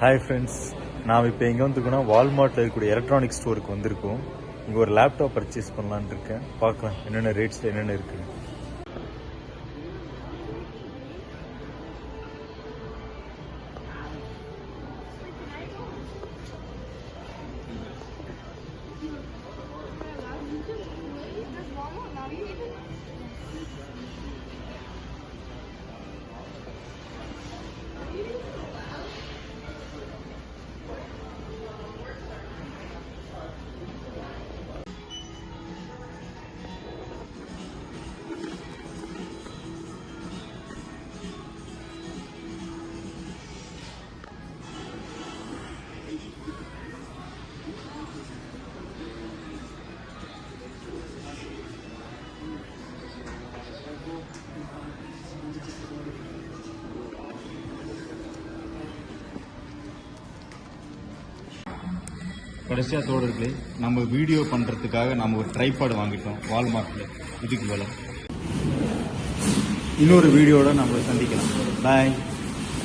Hi friends நான் இப்போ எங்கே வந்துருக்கோன்னா வால்மார்ட்டில் இருக்கக்கூடிய எலக்ட்ரானிக் ஸ்டோருக்கு வந்திருக்கோம். இங்கே ஒரு லேப்டாப் பர்ச்சேஸ் பண்ணலான்னு இருக்கேன். பார்க்கலாம் என்னென்ன ரேட்ஸில் என்னென்ன இருக்குது கடைசியாக தோழர்களே நம்ம வீடியோ பண்ணுறதுக்காக நம்ம ஒரு ட்ரைபாடு வாங்கிட்டோம் வால்மார்ட்டில் இதுக்கு விலை இன்னொரு வீடியோட நம்ம சந்திக்கலாம். பாய்